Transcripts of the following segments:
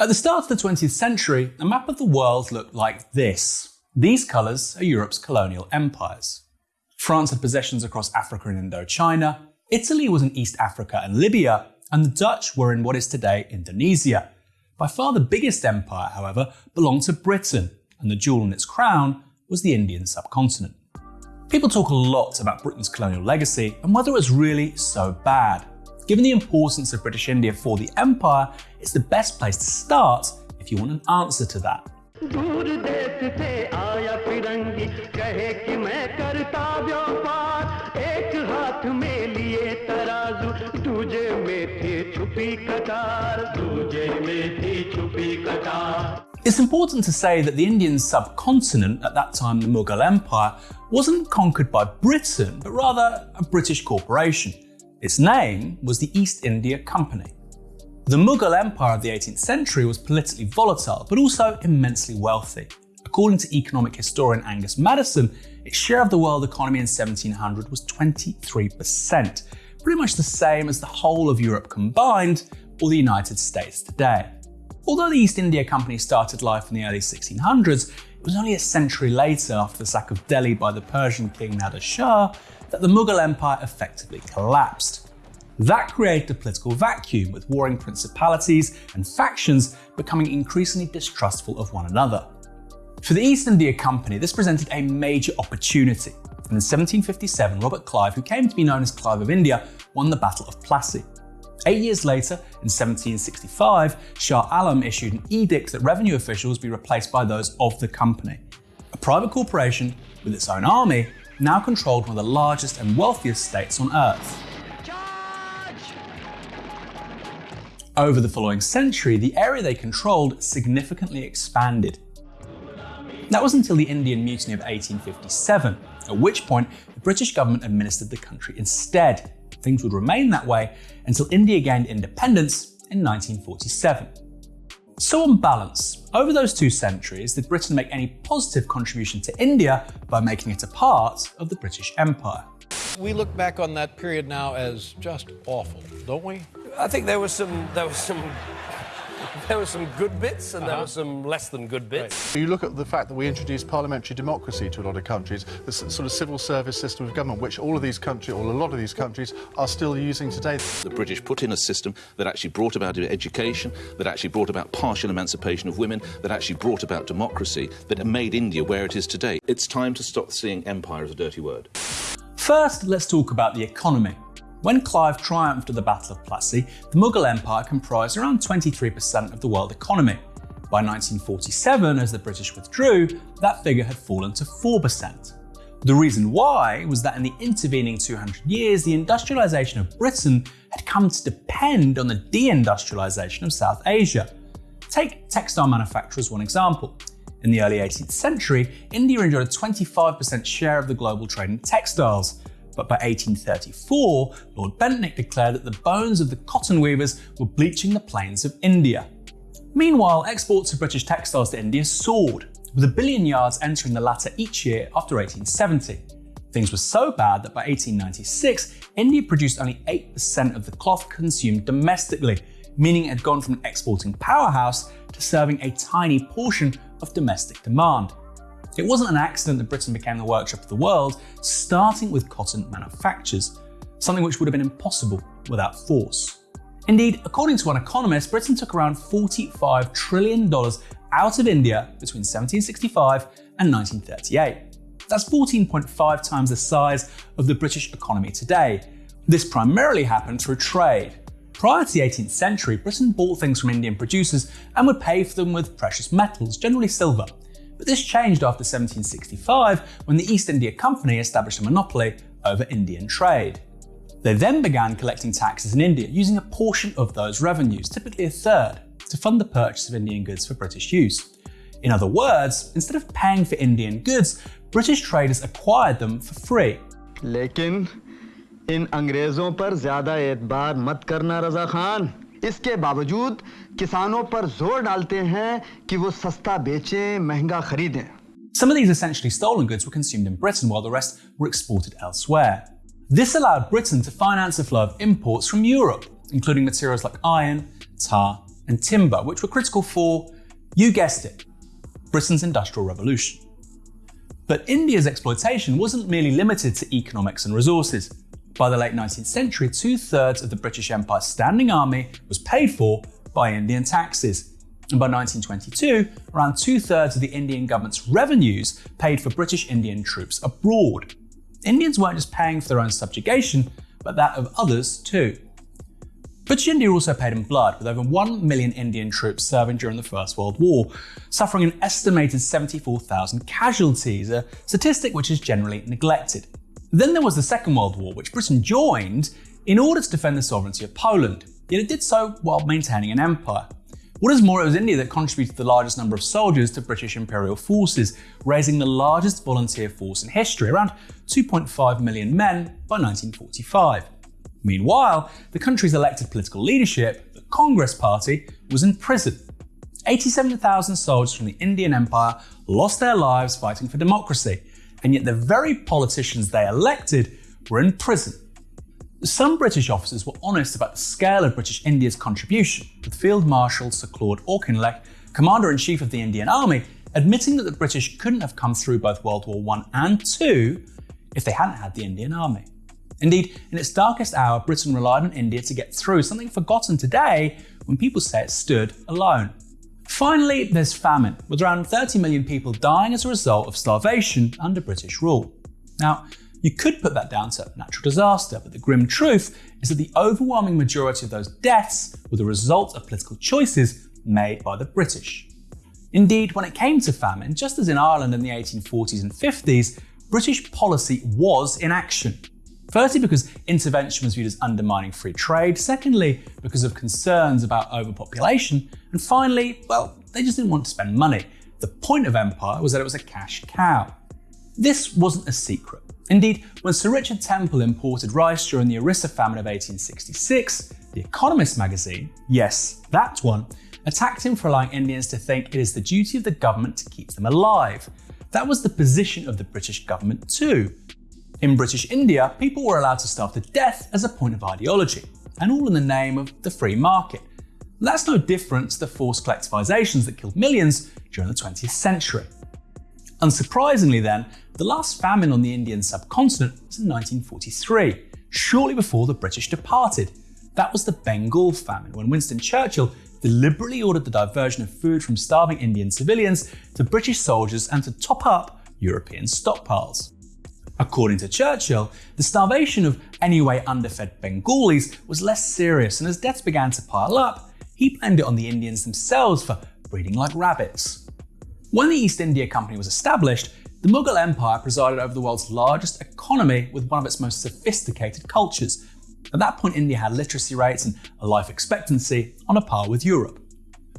At the start of the 20th century, a map of the world looked like this. These colours are Europe's colonial empires. France had possessions across Africa and Indochina, Italy was in East Africa and Libya, and the Dutch were in what is today Indonesia. By far the biggest empire, however, belonged to Britain, and the jewel in its crown was the Indian subcontinent. People talk a lot about Britain's colonial legacy and whether it was really so bad. Given the importance of British India for the empire, it's the best place to start if you want an answer to that. It's important to say that the Indian subcontinent, at that time the Mughal Empire, wasn't conquered by Britain, but rather a British corporation. Its name was the East India Company. The Mughal Empire of the 18th century was politically volatile, but also immensely wealthy. According to economic historian Angus Maddison, its share of the world economy in 1700 was 23%, pretty much the same as the whole of Europe combined or the United States today. Although the East India Company started life in the early 1600s, it was only a century later, after the sack of Delhi by the Persian king Nader Shah, that the Mughal Empire effectively collapsed. That created a political vacuum, with warring principalities and factions becoming increasingly distrustful of one another. For the East India Company, this presented a major opportunity. And in 1757, Robert Clive, who came to be known as Clive of India, won the Battle of Plassey. Eight years later, in 1765, Shah Alam issued an edict that revenue officials be replaced by those of the company. A private corporation with its own army now controlled one of the largest and wealthiest states on earth. Over the following century, the area they controlled significantly expanded. That was until the Indian Mutiny of 1857, at which point the British government administered the country instead. Things would remain that way until India gained independence in 1947. So on balance, over those two centuries, did Britain make any positive contribution to India by making it a part of the British Empire? We look back on that period now as just awful, don't we? I think there was some there was some there were some good bits and uh -huh. there Uh-huh. were some less than good bits. You look at the fact that we introduced parliamentary democracy to a lot of countries, the sort of civil service system of government, which all of these countries, or a lot of these countries, are still using today. The British put in a system that actually brought about education, that actually brought about partial emancipation of women, that actually brought about democracy, that made India where it is today. It's time to stop seeing empire as a dirty word. First, let's talk about the economy. When Clive triumphed at the Battle of Plassey, the Mughal Empire comprised around 23% of the world economy. By 1947, as the British withdrew, that figure had fallen to 4%. The reason why was that in the intervening 200 years, the industrialisation of Britain had come to depend on the deindustrialisation of South Asia. Take textile manufacture as one example. In the early 18th century, India enjoyed a 25% share of the global trade in textiles, but by 1834, Lord Bentinck declared that the bones of the cotton weavers were bleaching the plains of India. Meanwhile, exports of British textiles to India soared, with a billion yards entering the latter each year after 1870. Things were so bad that by 1896, India produced only 8% of the cloth consumed domestically, meaning it had gone from an exporting powerhouse to serving a tiny portion of domestic demand. It wasn't an accident that Britain became the workshop of the world, starting with cotton manufactures, something which would have been impossible without force. Indeed, according to one economist, Britain took around $45 trillion out of India between 1765 and 1938. That's 14.5 times the size of the British economy today. This primarily happened through trade. Prior to the 18th century, Britain bought things from Indian producers and would pay for them with precious metals, generally silver But this changed after 1765 when the East India Company established a monopoly over Indian trade. They then began collecting taxes in India using a portion of those revenues, typically a third, to fund the purchase of Indian goods for British use. In other words, instead of paying for Indian goods, British traders acquired them for free. लेकिन इन अंग्रेजों पर ज्यादा एतबार मत करना रजा खान इसके बावजूद किसानों पर जोर डालते हैं कि वो सस्ता बेचें महंगा खरीदें Some of these essentially stolen goods were consumed in Britain while the rest were exported elsewhere. This allowed Britain to finance a flow of imports from Europe, including materials like iron, tar, and timber, which were critical for, you guessed it, Britain's Industrial Revolution. But India's exploitation wasn't merely limited to economics and resources. By the late 19th century, two thirds of the British Empire's standing army was paid for by Indian taxes. And by 1922, around two thirds of the Indian government's revenues paid for British Indian troops abroad. Indians weren't just paying for their own subjugation, but that of others too. British India also paid in blood, with over 1 million Indian troops serving during the First World War, suffering an estimated 74,000 casualties, a statistic which is generally neglected. Then there was the Second World War, which Britain joined in order to defend the sovereignty of Poland, yet it did so while maintaining an empire. What is more, it was India that contributed the largest number of soldiers to British Imperial forces, raising the largest volunteer force in history, around 2.5 million men by 1945. Meanwhile, the country's elected political leadership, the Congress Party, was in prison. 87,000 soldiers from the Indian Empire lost their lives fighting for democracy, and yet the very politicians they elected were in prison. Some British officers were honest about the scale of British India's contribution, with Field Marshal Sir Claude Auchinleck, Commander-in-Chief of the Indian Army, admitting that the British couldn't have come through both World War I and II if they hadn't had the Indian Army. Indeed, in its darkest hour, Britain relied on India to get through, something forgotten today when people say it stood alone. Finally, there's famine, with around 30 million people dying as a result of starvation under British rule. Now, you could put that down to natural disaster, but the grim truth is that the overwhelming majority of those deaths were the result of political choices made by the British. Indeed, when it came to famine, just as in Ireland in the 1840s and 50s, British policy was in action. Firstly, because intervention was viewed as undermining free trade. Secondly, because of concerns about overpopulation. And finally, well, they just didn't want to spend money. The point of empire was that it was a cash cow. This wasn't a secret. Indeed, when Sir Richard Temple imported rice during the Orissa famine of 1866, The Economist magazine, yes, that one, attacked him for allowing Indians to think it is the duty of the government to keep them alive. That was the position of the British government too. In British India, people were allowed to starve to death as a point of ideology, and all in the name of the free market. That's no different to the forced collectivizations that killed millions during the 20th century. Unsurprisingly then, the last famine on the Indian subcontinent was in 1943, shortly before the British departed. That was the Bengal famine, when Winston Churchill deliberately ordered the diversion of food from starving Indian civilians to British soldiers and to top up European stockpiles. According to Churchill, the starvation of anyway underfed Bengalis was less serious, and as deaths began to pile up, he blamed it on the Indians themselves for breeding like rabbits. When the East India Company was established, the Mughal Empire presided over the world's largest economy with one of its most sophisticated cultures. At that point, India had literacy rates and a life expectancy on a par with Europe.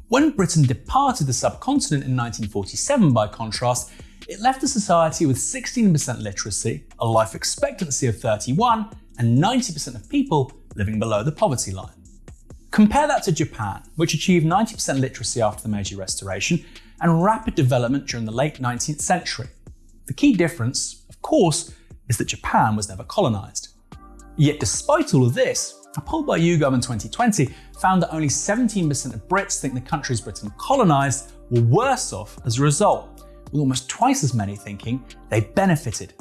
When Britain departed the subcontinent in 1947, by contrast, it left a society with 16% literacy, a life expectancy of 31, and 90% of people living below the poverty line. Compare that to Japan, which achieved 90% literacy after the Meiji Restoration and rapid development during the late 19th century. The key difference, of course, is that Japan was never colonized. Yet despite all of this, a poll by YouGov in 2020 found that only 17% of Brits think the countries Britain colonized were worse off as a result, with almost twice as many thinking they benefited.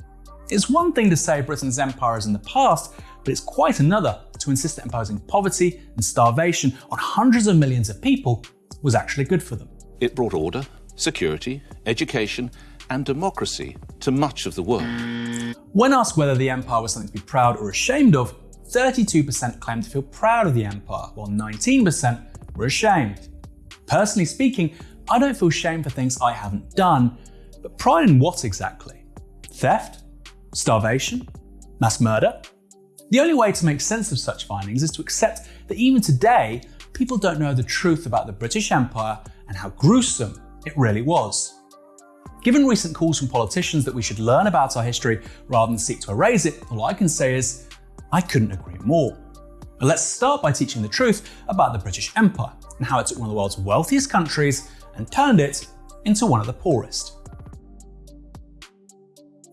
It's one thing to say Britain's empire is in the past, but it's quite another to insist that imposing poverty and starvation on hundreds of millions of people was actually good for them. It brought order, security, education, and democracy to much of the world. When asked whether the empire was something to be proud or ashamed of, 32% claimed to feel proud of the empire, while 19% were ashamed. Personally speaking, I don't feel shame for things I haven't done, but pride in what exactly? Theft? Starvation? Mass murder? The only way to make sense of such findings is to accept that even today, people don't know the truth about the British Empire and how gruesome it really was. Given recent calls from politicians that we should learn about our history rather than seek to erase it, all I can say is, I couldn't agree more. But let's start by teaching the truth about the British Empire and how it took one of the world's wealthiest countries and turned it into one of the poorest.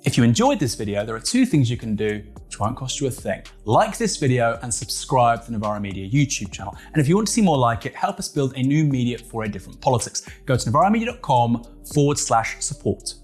If you enjoyed this video, there are two things you can do which won't cost you a thing. Like this video and subscribe to the Novara Media YouTube channel. And if you want to see more like it, help us build a new media for a different politics. Go to novaramedia.com forward slash support.